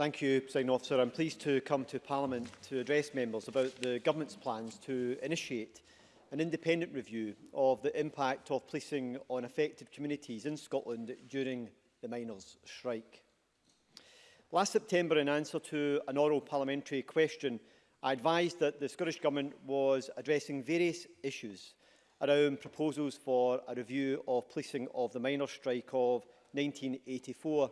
Thank you, President Officer. I'm pleased to come to Parliament to address members about the Government's plans to initiate an independent review of the impact of policing on affected communities in Scotland during the miners' strike. Last September, in answer to an oral parliamentary question, I advised that the Scottish Government was addressing various issues around proposals for a review of policing of the miners' strike of 1984-85.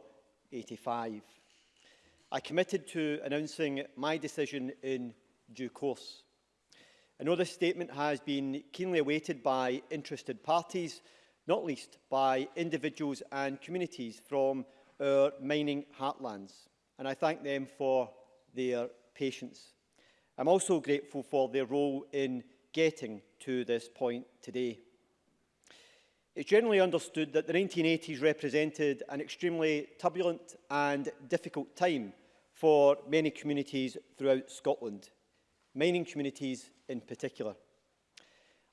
I committed to announcing my decision in due course. I know this statement has been keenly awaited by interested parties, not least by individuals and communities from our mining heartlands, and I thank them for their patience. I'm also grateful for their role in getting to this point today. It's generally understood that the 1980s represented an extremely turbulent and difficult time for many communities throughout Scotland, mining communities in particular.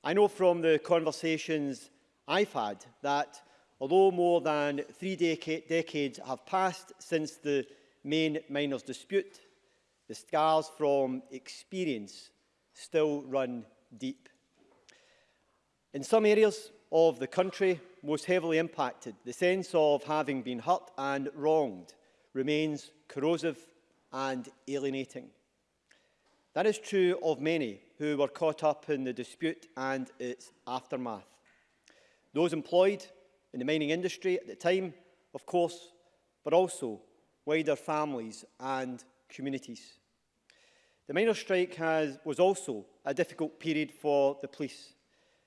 I know from the conversations I've had that although more than three deca decades have passed since the main miners' dispute, the scars from experience still run deep. In some areas of the country most heavily impacted, the sense of having been hurt and wronged remains corrosive and alienating. That is true of many who were caught up in the dispute and its aftermath. Those employed in the mining industry at the time, of course, but also wider families and communities. The miners' strike has, was also a difficult period for the police,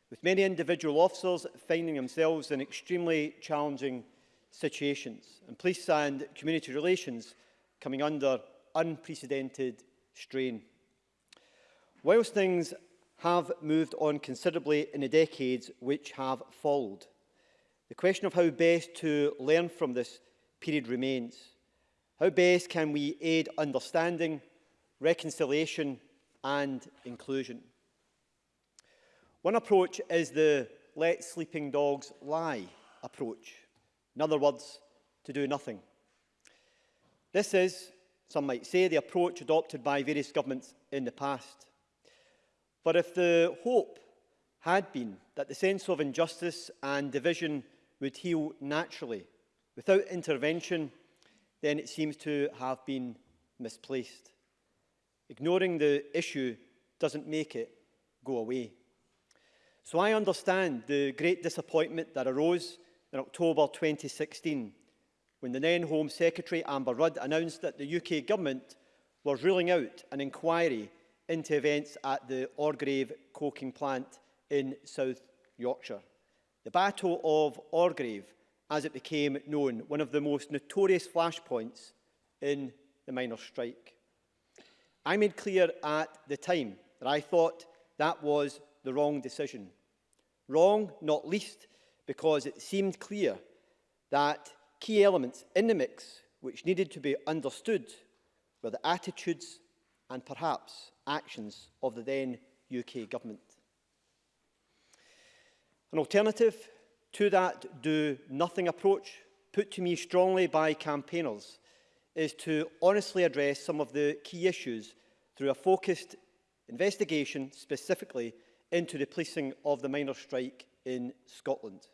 with many individual officers finding themselves in extremely challenging situations, and police and community relations coming under unprecedented strain. Whilst things have moved on considerably in the decades which have followed, the question of how best to learn from this period remains. How best can we aid understanding, reconciliation and inclusion? One approach is the let sleeping dogs lie approach. In other words, to do nothing. This is, some might say, the approach adopted by various governments in the past. For if the hope had been that the sense of injustice and division would heal naturally without intervention, then it seems to have been misplaced. Ignoring the issue doesn't make it go away. So I understand the great disappointment that arose in October 2016 when the then Home Secretary Amber Rudd announced that the UK government was ruling out an inquiry into events at the Orgrave coking plant in South Yorkshire. The Battle of Orgrave, as it became known, one of the most notorious flashpoints in the miners' strike. I made clear at the time that I thought that was the wrong decision. Wrong, not least, because it seemed clear that key elements in the mix which needed to be understood were the attitudes and perhaps actions of the then UK government. An alternative to that do-nothing approach, put to me strongly by campaigners, is to honestly address some of the key issues through a focused investigation specifically into the policing of the minor strike in Scotland.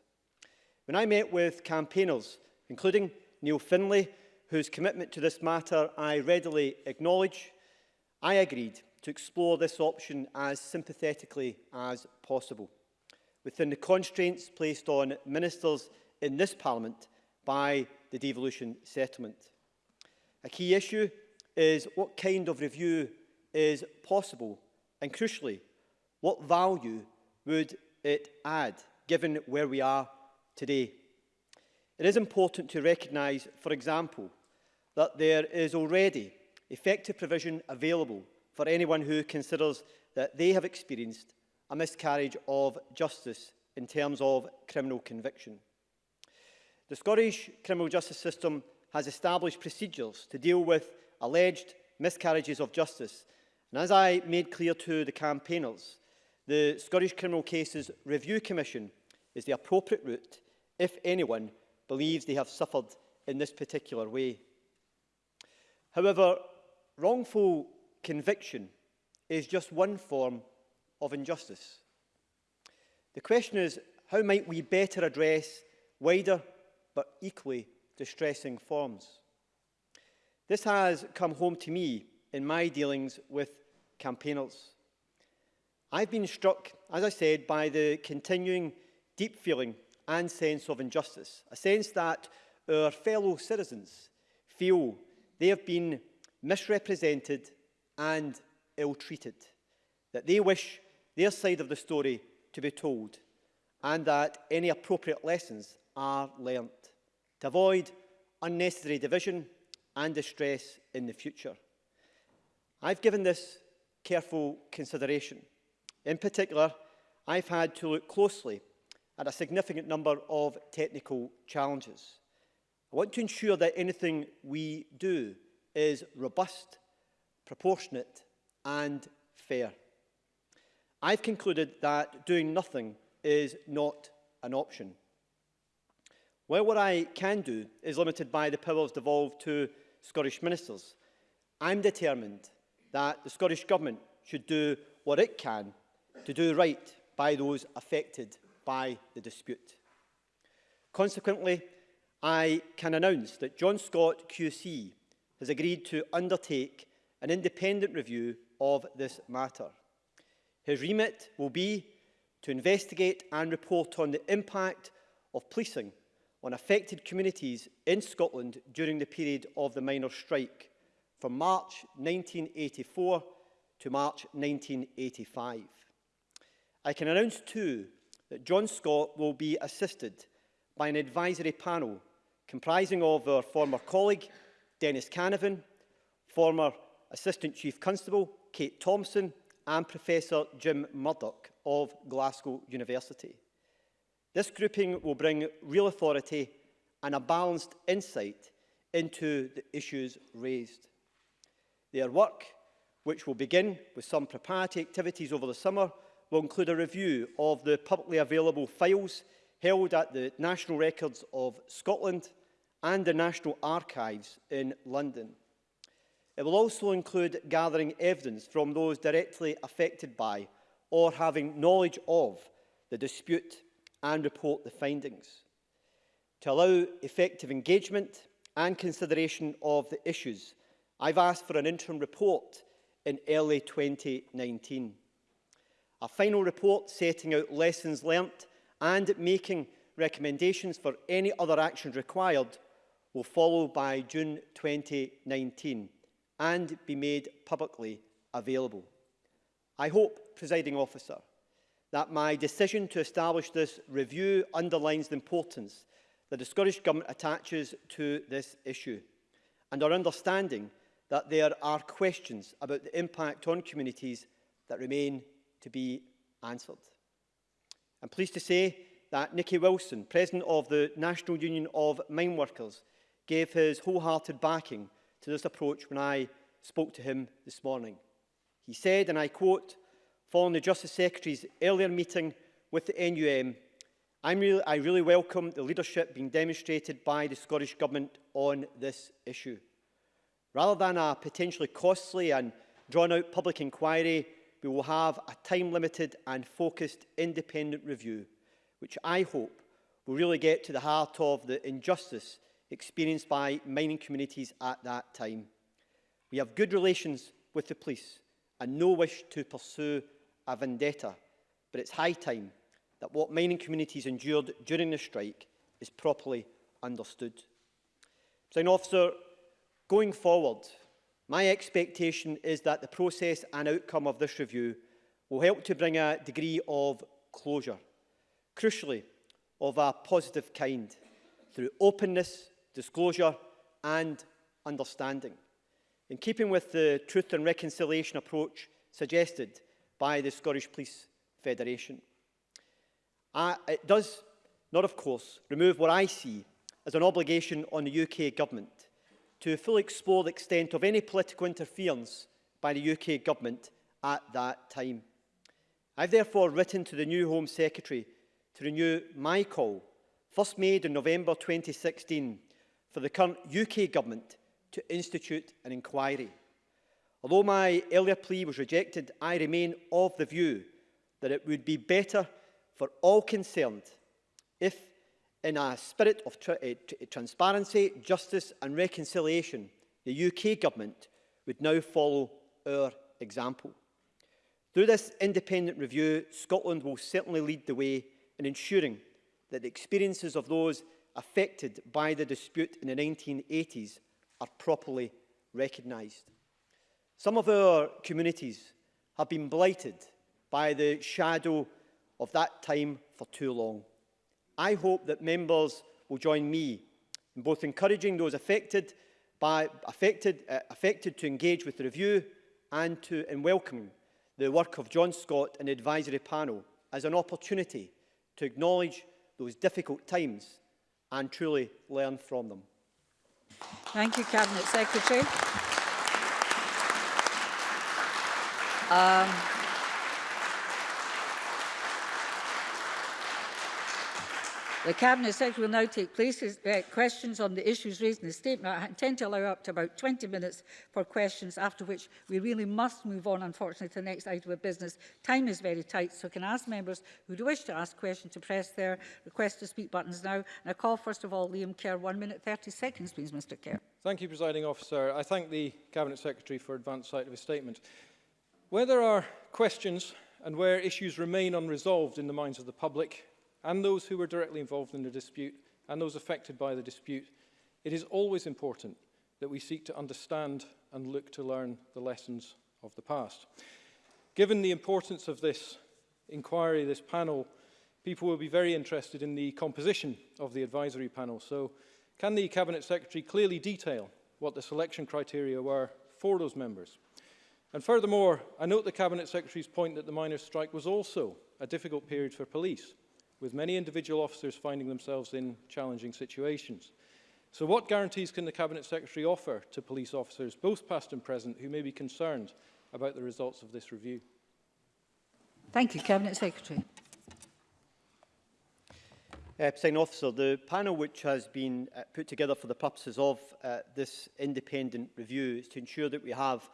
When I met with campaigners, including Neil Finlay, whose commitment to this matter I readily acknowledge, I agreed to explore this option as sympathetically as possible, within the constraints placed on ministers in this Parliament by the devolution settlement. A key issue is what kind of review is possible and, crucially, what value would it add, given where we are today? It is important to recognise, for example, that there is already effective provision available for anyone who considers that they have experienced a miscarriage of justice in terms of criminal conviction. The Scottish criminal justice system has established procedures to deal with alleged miscarriages of justice. And as I made clear to the campaigners, the Scottish Criminal Cases Review Commission is the appropriate route if anyone believes they have suffered in this particular way. However, wrongful conviction is just one form of injustice. The question is, how might we better address wider but equally distressing forms? This has come home to me in my dealings with campaigners. I've been struck, as I said, by the continuing deep feeling and sense of injustice, a sense that our fellow citizens feel they have been misrepresented and ill-treated, that they wish their side of the story to be told and that any appropriate lessons are learnt to avoid unnecessary division and distress in the future. I've given this careful consideration. In particular, I've had to look closely at a significant number of technical challenges. I want to ensure that anything we do is robust proportionate and fair. I've concluded that doing nothing is not an option. While what I can do is limited by the powers devolved to Scottish ministers, I'm determined that the Scottish Government should do what it can to do right by those affected by the dispute. Consequently, I can announce that John Scott QC has agreed to undertake an independent review of this matter. His remit will be to investigate and report on the impact of policing on affected communities in Scotland during the period of the minor strike, from March 1984 to March 1985. I can announce too that John Scott will be assisted by an advisory panel comprising of our former colleague Dennis Canavan, former Assistant Chief Constable Kate Thompson and Professor Jim Murdoch of Glasgow University. This grouping will bring real authority and a balanced insight into the issues raised. Their work, which will begin with some preparatory activities over the summer, will include a review of the publicly available files held at the National Records of Scotland and the National Archives in London. It will also include gathering evidence from those directly affected by or having knowledge of the dispute and report the findings. To allow effective engagement and consideration of the issues, I've asked for an interim report in early 2019. A final report setting out lessons learnt and making recommendations for any other actions required will follow by June 2019 and be made publicly available. I hope, presiding officer, that my decision to establish this review underlines the importance that the Scottish Government attaches to this issue and our understanding that there are questions about the impact on communities that remain to be answered. I'm pleased to say that Nicky Wilson, President of the National Union of Mineworkers, gave his wholehearted backing to this approach when I spoke to him this morning. He said, and I quote, following the Justice Secretary's earlier meeting with the NUM, I'm really, I really welcome the leadership being demonstrated by the Scottish Government on this issue. Rather than a potentially costly and drawn-out public inquiry, we will have a time-limited and focused independent review, which I hope will really get to the heart of the injustice experienced by mining communities at that time. We have good relations with the police and no wish to pursue a vendetta, but it's high time that what mining communities endured during the strike is properly understood. Sign officer, going forward, my expectation is that the process and outcome of this review will help to bring a degree of closure, crucially of a positive kind, through openness disclosure and understanding. In keeping with the truth and reconciliation approach suggested by the Scottish Police Federation. Uh, it does not, of course, remove what I see as an obligation on the UK Government to fully explore the extent of any political interference by the UK Government at that time. I have therefore written to the new Home Secretary to renew my call, first made in November 2016, for the current UK government to institute an inquiry. Although my earlier plea was rejected, I remain of the view that it would be better for all concerned if, in a spirit of tra eh, eh, transparency, justice and reconciliation, the UK government would now follow our example. Through this independent review, Scotland will certainly lead the way in ensuring that the experiences of those affected by the dispute in the 1980s are properly recognised. Some of our communities have been blighted by the shadow of that time for too long. I hope that members will join me in both encouraging those affected, by, affected, uh, affected to engage with the review and to in welcoming the work of John Scott and the advisory panel as an opportunity to acknowledge those difficult times and truly learn from them. Thank you, Cabinet Secretary. Um, The Cabinet Secretary will now take places, uh, questions on the issues raised in the statement. I intend to allow up to about 20 minutes for questions, after which we really must move on, unfortunately, to the next item of business. Time is very tight, so can I ask members who do wish to ask questions to press their request to speak buttons now. And I call, first of all, Liam Kerr. One minute, 30 seconds, please, Mr Kerr. Thank you, Presiding Officer. I thank the Cabinet Secretary for advance sight of his statement. Where there are questions and where issues remain unresolved in the minds of the public, and those who were directly involved in the dispute and those affected by the dispute, it is always important that we seek to understand and look to learn the lessons of the past. Given the importance of this inquiry, this panel, people will be very interested in the composition of the advisory panel. So can the Cabinet Secretary clearly detail what the selection criteria were for those members? And furthermore, I note the Cabinet Secretary's point that the miners' strike was also a difficult period for police with many individual officers finding themselves in challenging situations. So what guarantees can the Cabinet Secretary offer to police officers, both past and present, who may be concerned about the results of this review? Thank you, Cabinet Secretary. Uh, President Officer, the panel which has been uh, put together for the purposes of uh, this independent review is to ensure that we have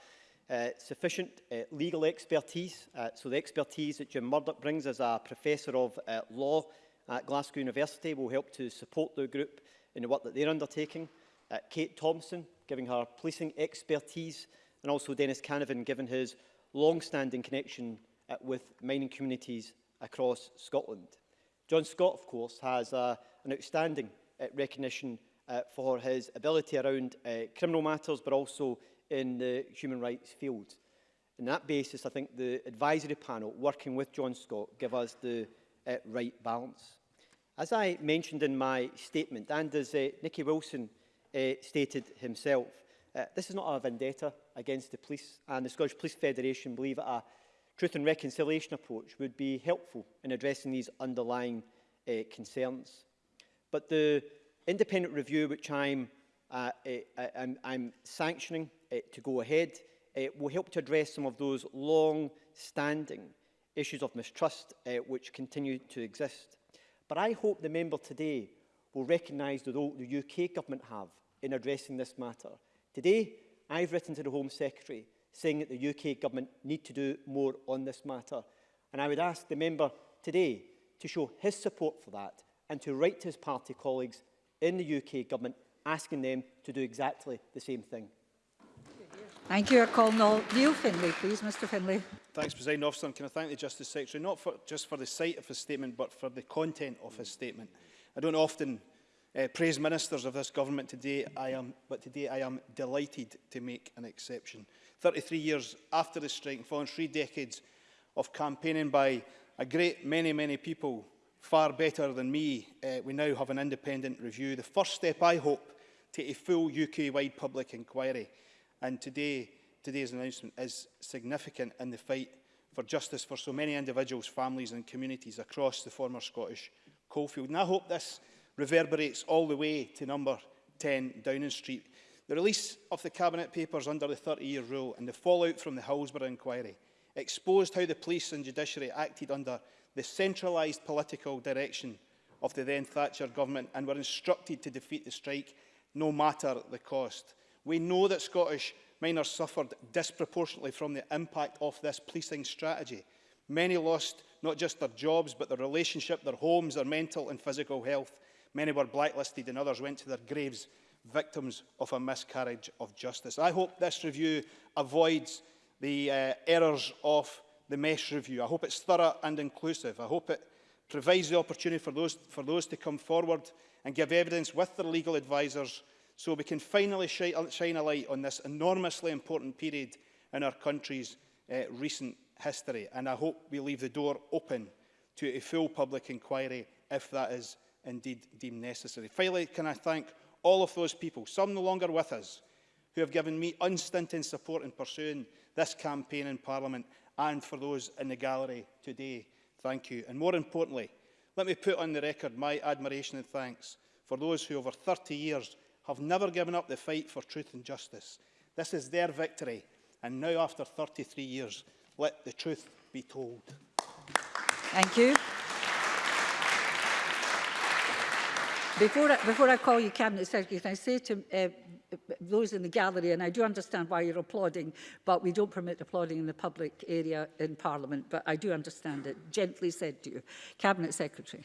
Uh, sufficient uh, legal expertise. Uh, so the expertise that Jim Murdoch brings as a professor of uh, law at Glasgow University will help to support the group in the work that they're undertaking. Uh, Kate Thompson, giving her policing expertise, and also Dennis Canavan, given his long-standing connection uh, with mining communities across Scotland. John Scott, of course, has uh, an outstanding uh, recognition uh, for his ability around uh, criminal matters, but also in the human rights field. On that basis, I think the advisory panel working with John Scott give us the uh, right balance. As I mentioned in my statement, and as uh, Nicky Wilson uh, stated himself, uh, this is not a vendetta against the police, and the Scottish Police Federation believe that a truth and reconciliation approach would be helpful in addressing these underlying uh, concerns. But the independent review, which I'm, uh, uh, uh I'm, I'm sanctioning uh, to go ahead uh, will help to address some of those long-standing issues of mistrust uh, which continue to exist. But I hope the member today will recognise the role the UK government have in addressing this matter. Today, I've written to the Home Secretary saying that the UK government need to do more on this matter. And I would ask the member today to show his support for that and to write to his party colleagues in the UK government asking them to do exactly the same thing. Thank you. I call Neil Finlay, please. Mr Finlay. Thanks, President Officer. And can I thank the Justice Secretary, not for, just for the site of his statement, but for the content of his statement. I don't often uh, praise ministers of this government today, I am, but today I am delighted to make an exception. 33 years after the strike and following three decades of campaigning by a great many, many people far better than me, uh, we now have an independent review. The first step, I hope, to a full UK-wide public inquiry. And today, today's announcement is significant in the fight for justice for so many individuals, families and communities across the former Scottish coalfield. And I hope this reverberates all the way to number 10 Downing Street. The release of the Cabinet papers under the 30-year rule and the fallout from the Hillsborough inquiry exposed how the police and judiciary acted under the centralised political direction of the then Thatcher government and were instructed to defeat the strike no matter the cost. We know that Scottish miners suffered disproportionately from the impact of this policing strategy. Many lost not just their jobs, but their relationship, their homes, their mental and physical health. Many were blacklisted and others went to their graves, victims of a miscarriage of justice. I hope this review avoids the uh, errors of the MESH review. I hope it's thorough and inclusive. I hope it provides the opportunity for those, for those to come forward and give evidence with their legal advisers so we can finally uh, shine a light on this enormously important period in our country's uh, recent history. And I hope we leave the door open to a full public inquiry if that is indeed deemed necessary. Finally, can I thank all of those people, some no longer with us, who have given me unstinting support in pursuing this campaign in Parliament and for those in the gallery today. Thank you. And more importantly, let me put on the record my admiration and thanks for those who over 30 years have never given up the fight for truth and justice. This is their victory, and now after 33 years, let the truth be told. Thank you. Before I, before I call you Cabinet Secretary, can I say to uh, those in the gallery, and I do understand why you're applauding, but we don't permit applauding in the public area in Parliament, but I do understand it. Gently said to you. Cabinet Secretary.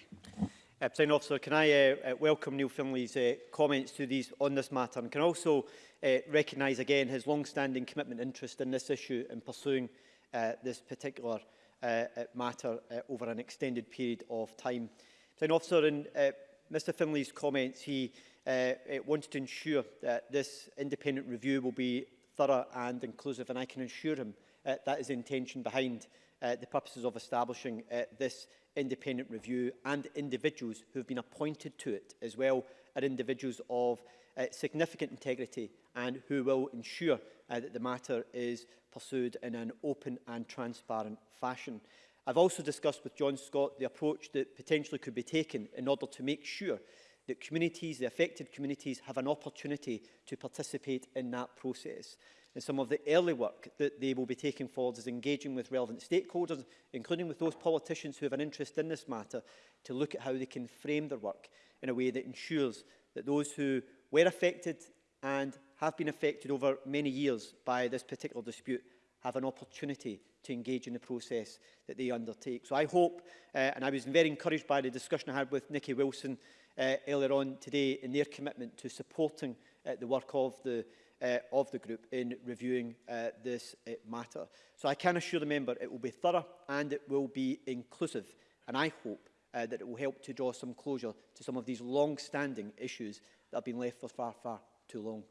Uh, President Officer, can I uh, uh welcome Neil Finley's uh, comments to these on this matter and can also uh, recognise again his long-standing commitment interest in this issue in pursuing uh, this particular uh, uh matter uh, over an extended period of time. President Officer, in uh, Mr Finley's comments, he uh, uh, wants to ensure that this independent review will be thorough and inclusive and I can assure him uh, that is the intention behind uh, the purposes of establishing uh, this independent review and individuals who have been appointed to it as well are individuals of uh, significant integrity and who will ensure uh, that the matter is pursued in an open and transparent fashion. I've also discussed with John Scott the approach that potentially could be taken in order to make sure that communities, the affected communities, have an opportunity to participate in that process. And some of the early work that they will be taking forward is engaging with relevant stakeholders, including with those politicians who have an interest in this matter, to look at how they can frame their work in a way that ensures that those who were affected and have been affected over many years by this particular dispute have an opportunity to engage in the process that they undertake. So I hope, uh, and I was very encouraged by the discussion I had with Nikki Wilson uh, earlier on today in their commitment to supporting uh, the work of the uh, of the group in reviewing uh, this uh, matter. So I can assure the member it will be thorough and it will be inclusive and I hope uh, that it will help to draw some closure to some of these long-standing issues that have been left for far, far too long.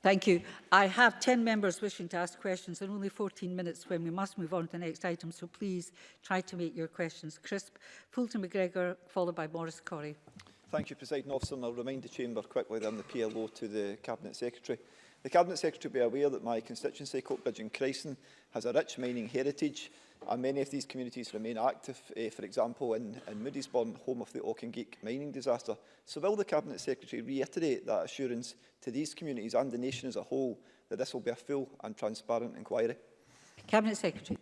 Thank you. I have 10 members wishing to ask questions and only 14 minutes when we must move on to the next item, so please try to make your questions crisp. Fulton McGregor, followed by Maurice Corrie. Thank you, President Officer, and I'll remind the Chamber quickly then the PLO to the Cabinet Secretary. The Cabinet Secretary will be aware that my constituency, Coatbridge and Cresson, has a rich mining heritage, and many of these communities remain active, eh, for example, in, in Moody'sburn, home of the Auchingeek mining disaster. So will the Cabinet Secretary reiterate that assurance to these communities and the nation as a whole that this will be a full and transparent inquiry? Cabinet Secretary.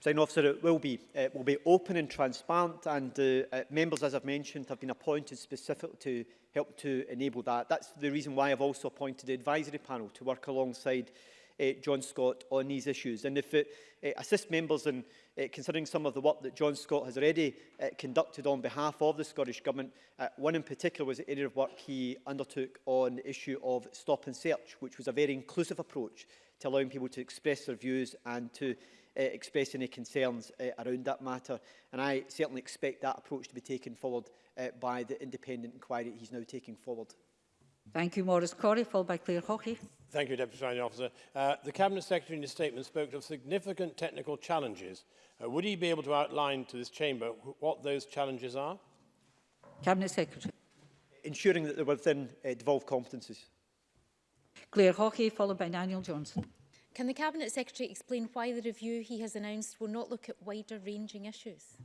Sign officer, it will be, it will be open and transparent and uh, uh members, as I've mentioned, have been appointed specifically to help to enable that. That's the reason why I've also appointed the advisory panel to work alongside uh, John Scott on these issues. And if it uh, assists members in uh, considering some of the work that John Scott has already uh, conducted on behalf of the Scottish Government, uh, one in particular was the area of work he undertook on the issue of stop and search, which was a very inclusive approach to allowing people to express their views and to uh, eh, express any concerns uh, around that matter. And I certainly expect that approach to be taken forward uh, by the independent inquiry he's now taking forward. Thank you, Maurice Corey, followed by Claire Hockey. Thank you, Deputy Finding Officer. Uh, the Cabinet Secretary in his statement spoke of significant technical challenges. Uh, would he be able to outline to this chamber what those challenges are? Cabinet Secretary. Ensuring that they're within uh, devolved competences. Claire Hockey, followed by Daniel Johnson. Can the Cabinet Secretary explain why the review he has announced will not look at wider ranging issues?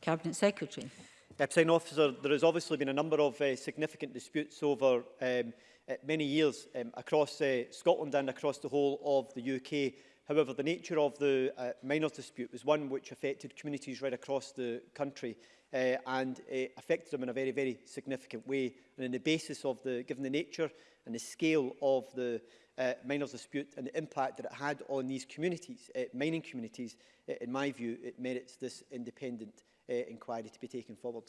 Cabinet Secretary. Uh, Officer, there has obviously been a number of uh, significant disputes over um, uh, many years um, across uh, Scotland and across the whole of the UK. However, the nature of the uh, miners dispute was one which affected communities right across the country uh, and uh, affected them in a very, very significant way. And in the basis of the, given the nature and the scale of the uh, miners dispute and the impact that it had on these communities, uh, mining communities, uh, in my view, it merits this independent uh, inquiry to be taken forward.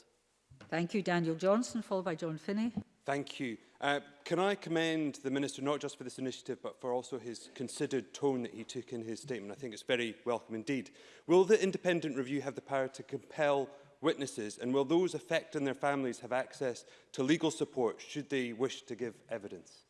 Thank you, Daniel Johnson, followed by John Finney. Thank you. Uh, can I commend the Minister not just for this initiative but for also his considered tone that he took in his statement? I think it's very welcome indeed. Will the independent review have the power to compel witnesses? And will those affected and their families have access to legal support should they wish to give evidence?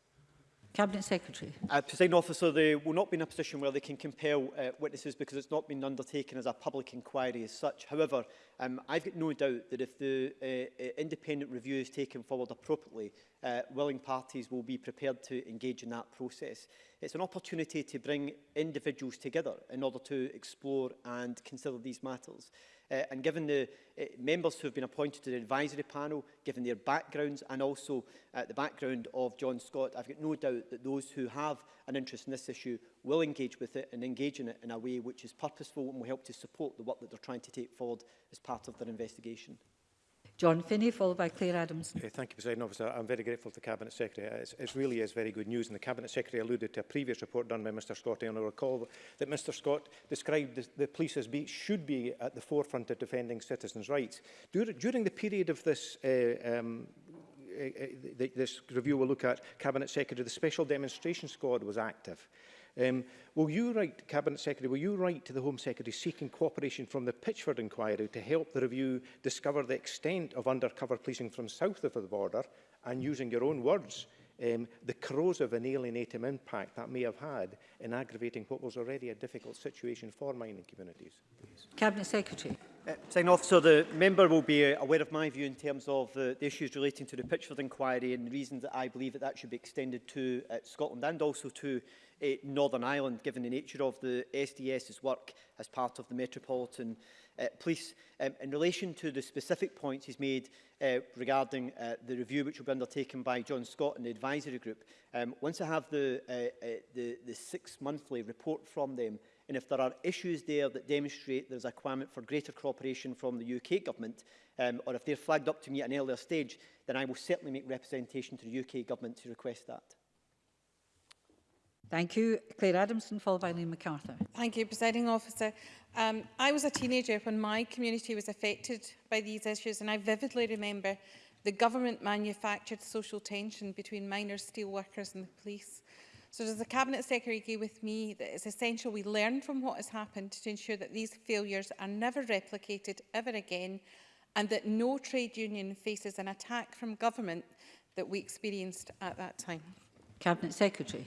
Cabinet Secretary. Uh, President Officer, they will not be in a position where they can compel uh, witnesses because it's not been undertaken as a public inquiry as such. However, um, I've got no doubt that if the uh, uh independent review is taken forward appropriately, uh, willing parties will be prepared to engage in that process. It's an opportunity to bring individuals together in order to explore and consider these matters. Uh, and given the uh, members who have been appointed to the advisory panel, given their backgrounds and also uh, the background of John Scott, I've got no doubt that those who have an interest in this issue will engage with it and engage in it in a way which is purposeful and will help to support the work that they're trying to take forward as part of their investigation. John Finney, followed by Claire Adams. Okay, thank you, President Officer. I'm very grateful to the Cabinet Secretary. Uh, it's, it really is very good news, and the Cabinet Secretary alluded to a previous report done by Mr Scott, and I recall that Mr Scott described the, the police as be, should be at the forefront of defending citizens' rights. Dur during the period of this uh, um, uh, uh this review will look at Cabinet Secretary, the Special Demonstration Squad was active. Um, will you write, Cabinet Secretary, will you write to the Home Secretary seeking cooperation from the Pitchford inquiry to help the review discover the extent of undercover policing from south of the border and, using your own words, um, the corrosive and alienating impact that may have had in aggravating what was already a difficult situation for mining communities? Please. Cabinet Secretary. Uh, Sign officer, the member will be uh, aware of my view in terms of the, uh, the issues relating to the Pitchford inquiry and the reason that I believe that that should be extended to uh, Scotland and also to uh, Northern Ireland, given the nature of the SDS's work as part of the Metropolitan uh, Police. Um, in relation to the specific points he's made uh, regarding uh, the review which will be undertaken by John Scott and the advisory group, um, once I have the, uh, uh, the, the six-monthly report from them, and if there are issues there that demonstrate there's a requirement for greater cooperation from the UK government, um, or if they're flagged up to me at an earlier stage, then I will certainly make representation to the UK government to request that. Thank you. Claire Adamson, followed by Elaine MacArthur. Thank you, Presiding Officer. Um, I was a teenager when my community was affected by these issues and I vividly remember the government manufactured social tension between minor steel workers and the police. So as the Cabinet Secretary agree with me that it's essential we learn from what has happened to ensure that these failures are never replicated ever again and that no trade union faces an attack from government that we experienced at that time? Cabinet Secretary.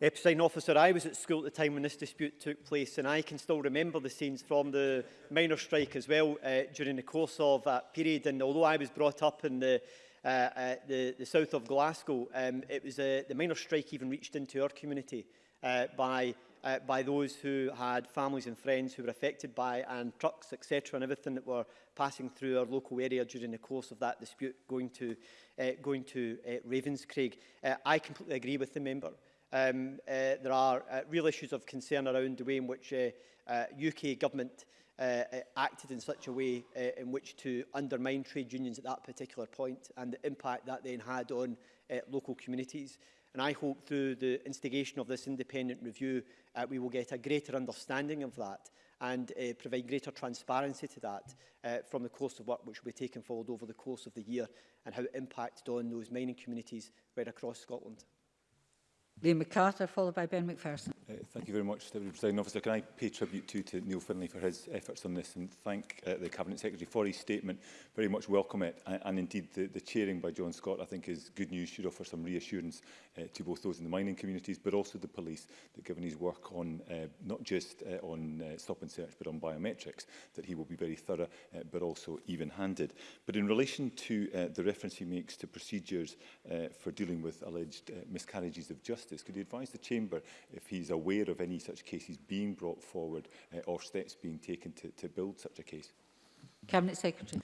Presiding officer, I was at school at the time when this dispute took place and I can still remember the scenes from the minor strike as well uh, during the course of that period. And although I was brought up in the, uh, uh, the, the south of Glasgow, um, it was uh, the minor strike even reached into our community uh, by uh, by those who had families and friends who were affected by and trucks, etc., and everything that were passing through our local area during the course of that dispute going to, uh, going to uh, Ravenscraig. Uh, I completely agree with the member. Um, uh, there are uh, real issues of concern around the way in which uh, uh, UK government uh, uh, acted in such a way uh, in which to undermine trade unions at that particular point and the impact that then had on uh, local communities. And I hope through the instigation of this independent review, uh, we will get a greater understanding of that and uh, provide greater transparency to that uh, from the course of work which will be taken forward over the course of the year and how it impacted on those mining communities right across Scotland. Liam MacArthur, followed by Ben McPherson. Uh, thank you very much, Deputy President Officer. Can I pay tribute too to Neil Finlay for his efforts on this and thank uh, the Cabinet Secretary for his statement. Very much welcome it. And, and indeed, the, the chairing by John Scott, I think, is good news, should offer some reassurance uh, to both those in the mining communities, but also the police, that given his work on uh, not just uh, on uh, stop and search, but on biometrics, that he will be very thorough, uh, but also even-handed. But in relation to uh, the reference he makes to procedures uh, for dealing with alleged uh, miscarriages of justice, could he advise the Chamber if he's aware of any such cases being brought forward uh, or steps being taken to, to build such a case. Cabinet Secretary.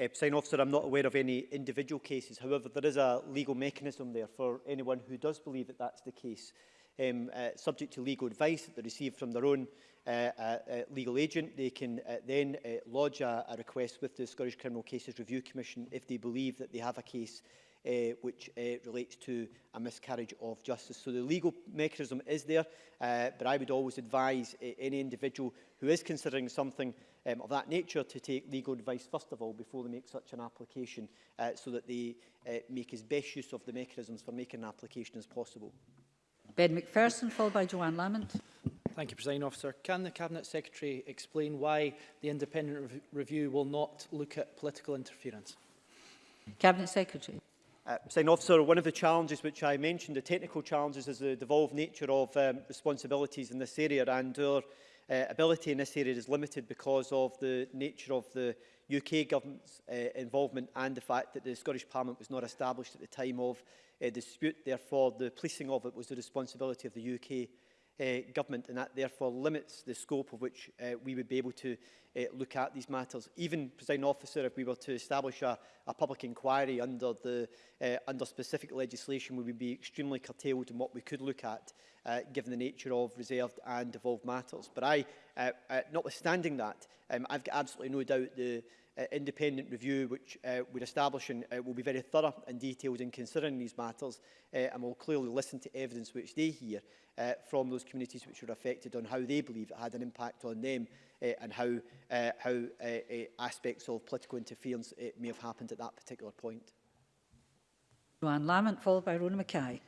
Uh, sign officer, I'm not aware of any individual cases. However, there is a legal mechanism there for anyone who does believe that that's the case, um, uh, subject to legal advice that they receive from their own uh, uh, uh legal agent. They can uh, then uh, lodge a, a request with the Scottish Criminal Cases Review Commission if they believe that they have a case uh, which uh, relates to a miscarriage of justice. So the legal mechanism is there, uh, but I would always advise uh, any individual who is considering something um, of that nature to take legal advice first of all before they make such an application uh, so that they uh, make as best use of the mechanisms for making an application as possible. Ben McPherson, followed by Joanne Lamont. Thank you, President Officer. Can the Cabinet Secretary explain why the independent rev review will not look at political interference? Cabinet Secretary. Uh, Sign officer, one of the challenges which I mentioned, the technical challenges, is the devolved nature of um, responsibilities in this area and our uh, ability in this area is limited because of the nature of the UK government's uh, involvement and the fact that the Scottish Parliament was not established at the time of uh, dispute. Therefore, the policing of it was the responsibility of the UK uh, government and that therefore limits the scope of which uh, we would be able to uh, look at these matters. Even, President officer, if we were to establish a, a public inquiry under, the, uh, under specific legislation, we would be extremely curtailed in what we could look at, uh, given the nature of reserved and devolved matters. But I, uh, uh, notwithstanding that, um, I've got absolutely no doubt the uh, independent review which uh, we're establishing uh, will be very thorough and detailed in considering these matters uh, and will clearly listen to evidence which they hear uh, from those communities which were affected on how they believe it had an impact on them uh, and how, uh, how uh, uh, aspects of political interference uh, may have happened at that particular point. Joanne Lamont, followed by Rona Mackay.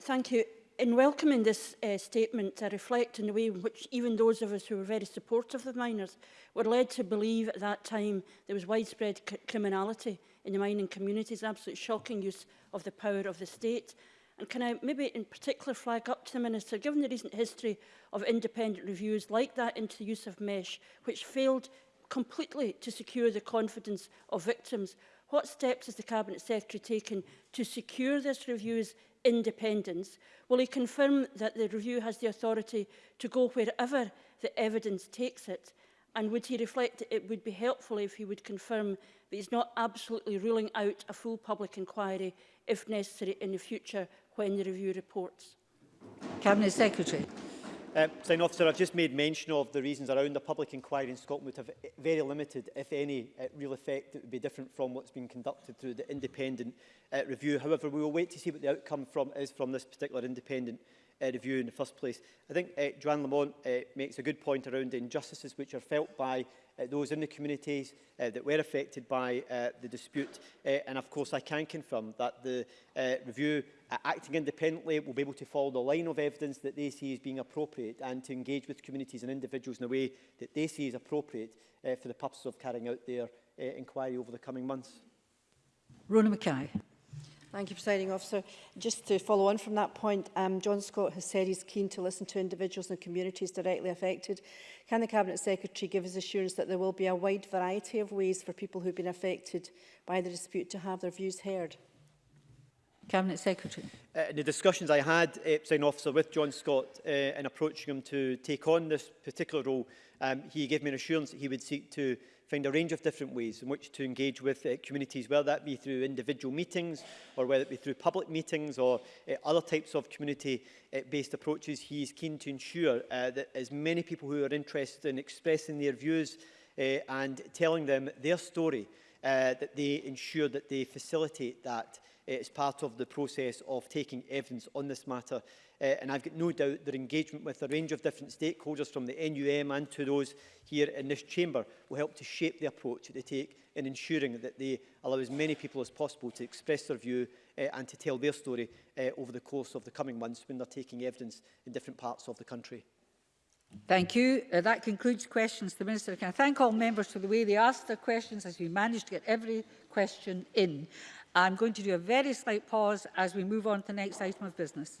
Thank you in welcoming this uh, statement, I reflect in the way in which even those of us who were very supportive of the miners were led to believe at that time there was widespread criminality in the mining communities, absolute shocking use of the power of the state. And can I maybe in particular flag up to the Minister, given the recent history of independent reviews like that into the use of mesh, which failed completely to secure the confidence of victims, What steps is the Cabinet Secretary taken to secure this review's independence? Will he confirm that the review has the authority to go wherever the evidence takes it? And would he reflect that it would be helpful if he would confirm that he's not absolutely ruling out a full public inquiry, if necessary, in the future when the review reports? Cabinet Secretary. Uh, Sign officer, I've just made mention of the reasons around the public inquiry in Scotland would have very limited, if any, uh, real effect that would be different from what's been conducted through the independent uh, review. However, we will wait to see what the outcome from is from this particular independent uh, review in the first place. I think uh, Joanne Lamont uh, makes a good point around the injustices which are felt by uh, those in the communities uh, that were affected by uh, the dispute. Uh, and of course, I can confirm that the uh, review uh, acting independently will be able to follow the line of evidence that they see as being appropriate and to engage with communities and individuals in a way that they see is appropriate uh, for the purpose of carrying out their uh, inquiry over the coming months. Rona Mackay. Thank you, Presiding Officer. Just to follow on from that point, um, John Scott has said he's keen to listen to individuals and communities directly affected. Can the Cabinet Secretary give us assurance that there will be a wide variety of ways for people who've been affected by the dispute to have their views heard? Cabinet Secretary. Uh, in the discussions I had, uh, Presiding Officer, with John Scott uh, in approaching him to take on this particular role, um, he gave me an assurance that he would seek to find a range of different ways in which to engage with uh, communities, whether that be through individual meetings or whether it be through public meetings or uh, other types of community-based uh, approaches. He is keen to ensure uh, that as many people who are interested in expressing their views uh, and telling them their story, uh, that they ensure that they facilitate that It's part of the process of taking evidence on this matter. Uh, and I've got no doubt that engagement with a range of different stakeholders from the NUM and to those here in this chamber will help to shape the approach that they take in ensuring that they allow as many people as possible to express their view uh, and to tell their story uh, over the course of the coming months when they're taking evidence in different parts of the country. Thank you. Uh, that concludes questions to the Minister. Can I thank all members for the way they asked their questions as we managed to get every question in. I'm going to do a very slight pause as we move on to the next item of business.